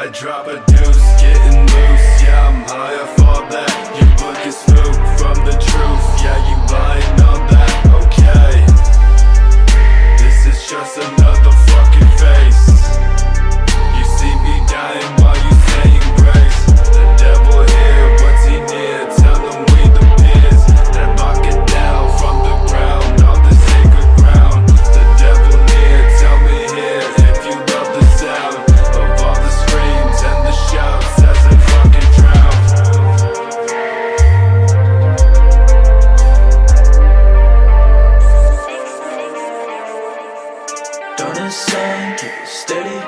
I drop a deuce, getting loose sun, steady